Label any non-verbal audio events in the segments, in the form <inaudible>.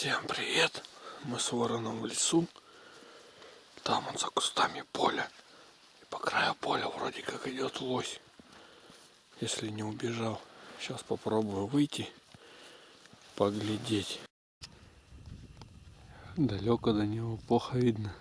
Всем привет! Мы с вороном в лесу. Там он за кустами поля. И по краю поля вроде как идет лось. Если не убежал. Сейчас попробую выйти, поглядеть. Далеко до него плохо видно.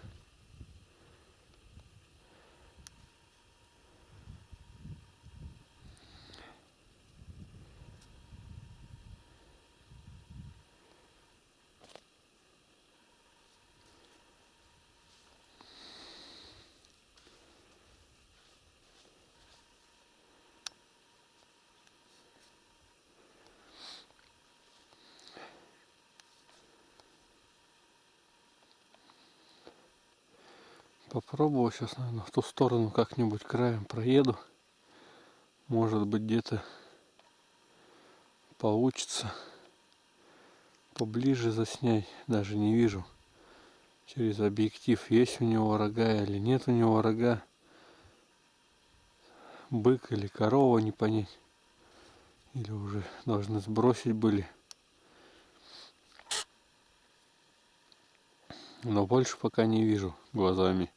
Попробую сейчас, наверное, в ту сторону как-нибудь краем проеду. Может быть, где-то получится поближе заснять. Даже не вижу через объектив, есть у него рога или нет у него рога. Бык или корова, не понять. Или уже должны сбросить были. Но больше пока не вижу глазами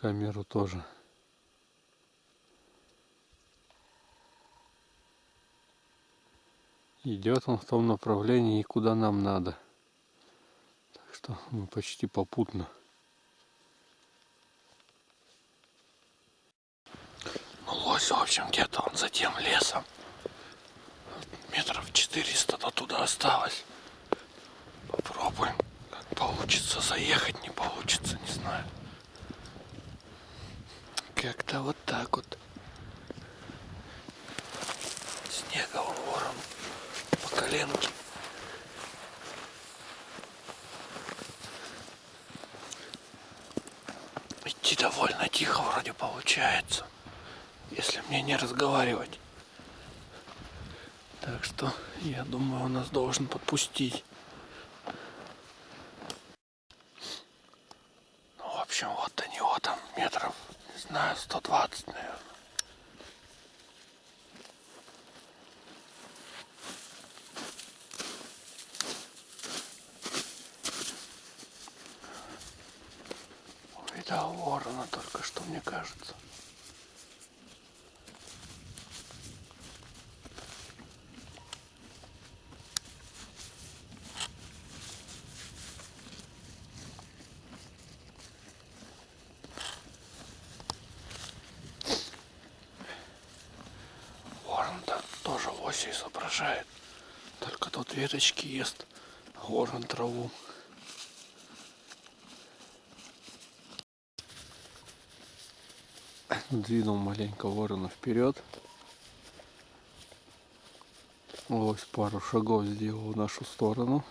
камеру тоже. Идет он в том направлении, куда нам надо. Так что мы почти попутно. Ну, лось, в общем, где-то он за тем лесом. Метров 400 до туда осталось. Попробуем. Как получится заехать, не получится, не знаю. Как-то вот так вот. Снега он ворон по коленке. Идти довольно тихо вроде получается, если мне не разговаривать. Так что я думаю, он нас должен подпустить. Ну, в общем, вот до него там метров знаю, 120, наверное. Увидал ворона только что, мне кажется. лося изображает. Только тот веточки ест, а траву. Двинул маленько ворона вперед. Лось пару шагов сделал в нашу сторону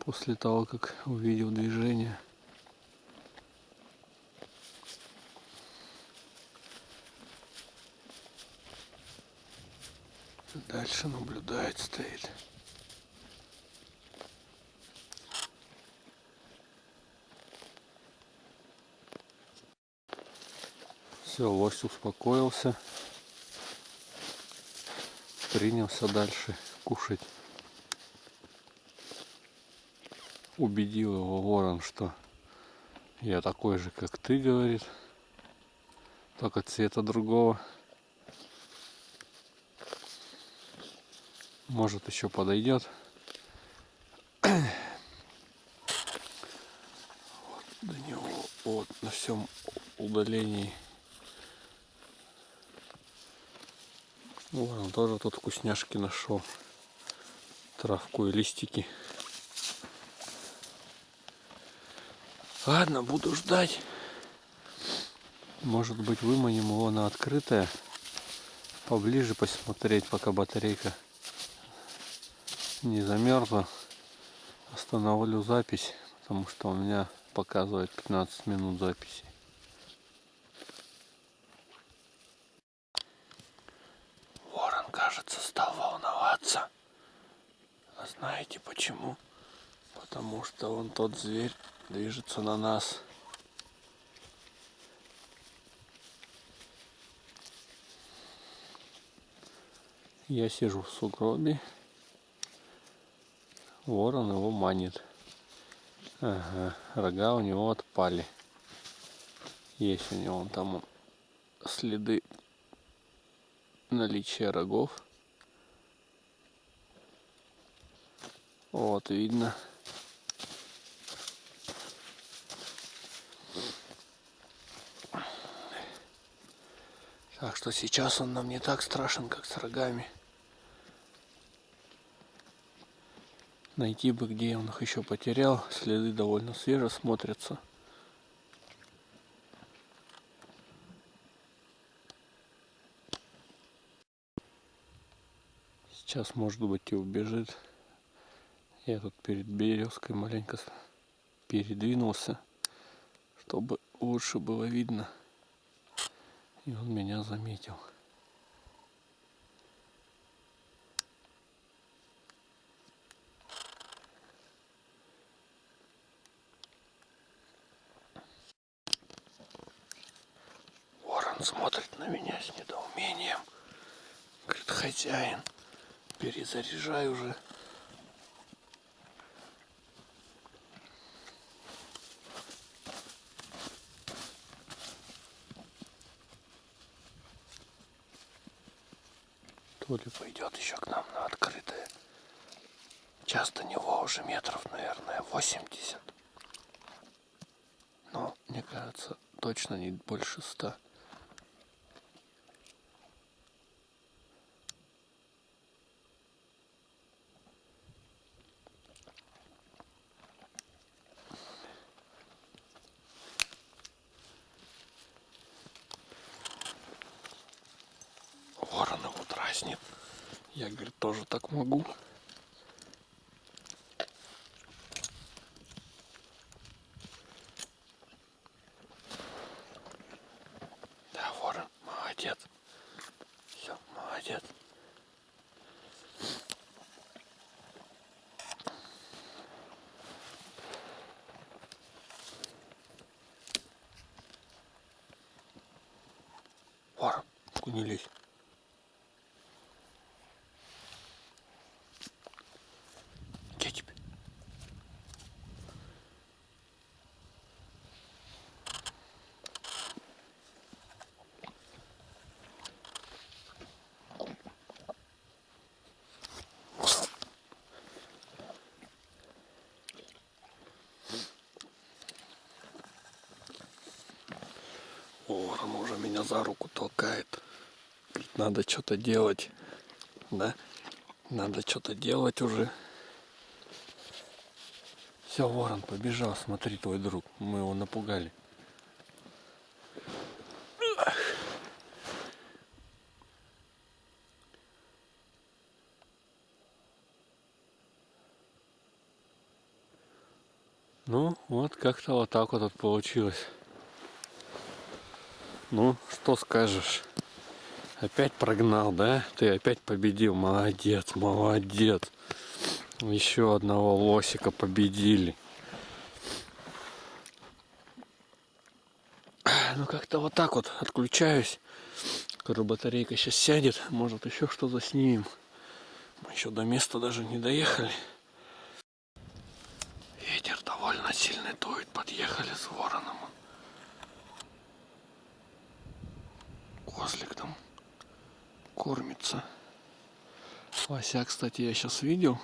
после того, как увидел движение. Дальше наблюдает, стоит. Все, лось успокоился. Принялся дальше кушать. Убедил его ворон, что я такой же, как ты, говорит. Только цвета другого. может еще подойдет. <coughs> Вот до него вот на всем удалении. Вот он тоже тут вкусняшки нашел. Травку и листики. Ладно, буду ждать. Может быть выманим его на открытое. Поближе посмотреть, пока батарейка не замерзла, остановлю запись, потому что у меня показывает 15 минут записи. Ворон, кажется, стал волноваться. А знаете почему? Потому что он тот зверь движется на нас. Я сижу в сугробе Ворон его манит. Ага, рога у него отпали. Есть у него там следы наличия рогов. Вот, видно. Так что сейчас он нам не так страшен, как с рогами. Найти бы, где он их еще потерял. Следы довольно свеже смотрятся. Сейчас, может быть, и убежит. Я тут перед березкой маленько передвинулся, чтобы лучше было видно. И он меня заметил. Ворон смотрит на меня с недоумением. Говорит, хозяин, перезаряжай уже. То ли пойдет еще к нам на открытое. Часто него уже метров, наверное, 80. Но, мне кажется, точно не больше 100. Ворон его дразнит. Я, говорит, тоже так могу. Да, ворон, молодец. Все, молодец. Ворон, не лезь. Где тебе? Ворон уже меня за руку толкает. Надо что-то делать. Да? Надо что-то делать уже. Все, ворон побежал, смотри, твой друг. Мы его напугали. Ну, вот как-то вот так вот получилось. Ну, что скажешь? Опять прогнал, да? Ты опять победил. Молодец, молодец. Еще одного лосика победили. Ну как-то вот так вот отключаюсь. Скоро батарейка сейчас сядет. Может еще что заснимем. Мы еще до места даже не доехали. Ветер довольно сильный дует. Подъехали с вороном. Козлик там кормится. Вася, кстати, я сейчас видел.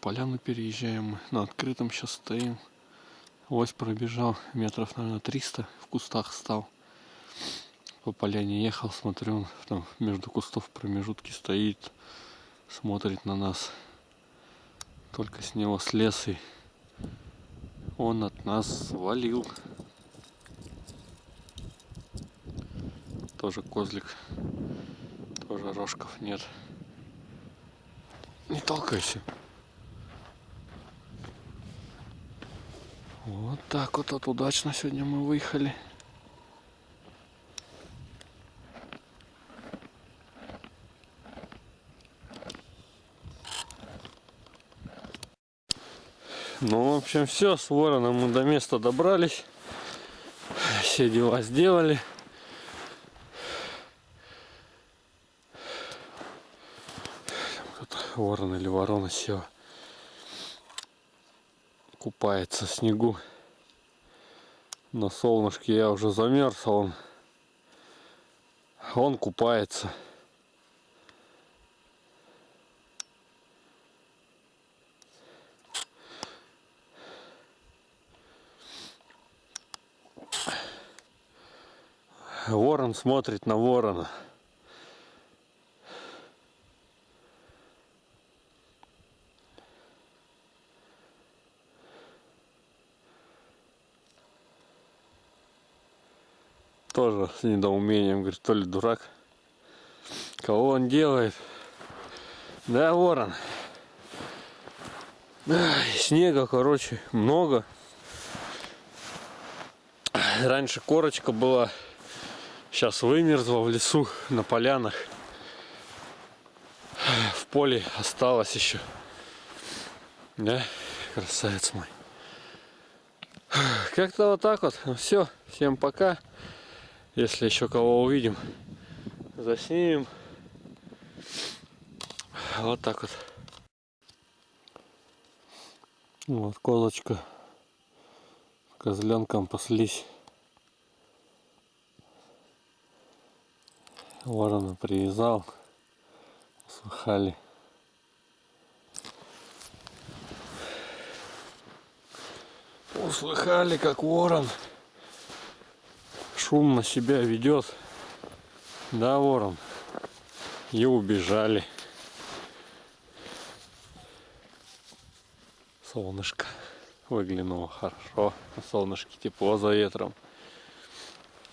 Поляну переезжаем. На открытом сейчас стоим. Ось пробежал метров, наверное, 300. В кустах стал. По поляне ехал, смотрю, он там между кустов в промежутке стоит. Смотрит на нас. Только с него слез и он от нас свалил. Тоже козлик. Тоже рожков нет. Не толкайся. Вот так вот, вот удачно сегодня мы выехали. Ну, в общем, все, с вороном мы до места добрались. Все дела сделали. Тут ворон или ворона села. купается в снегу. На солнышке я уже замерз, а он, он купается. Ворон смотрит на ворона. Тоже с недоумением говорит, то ли дурак. Кого он делает? Да, ворон. Снега, короче, много. Раньше корочка была Сейчас вымерзла в лесу, на полянах. В поле осталось еще. Да, красавец мой. Как-то вот так вот. Ну, все, всем пока. Если еще кого увидим, заснимем. Вот так вот. Вот козочка. Козленком паслись. Ворона привязал, услыхали. Услыхали, как ворон шумно себя ведет. Да, ворон. И убежали. Солнышко выглянуло хорошо. На солнышке тепло за ветром.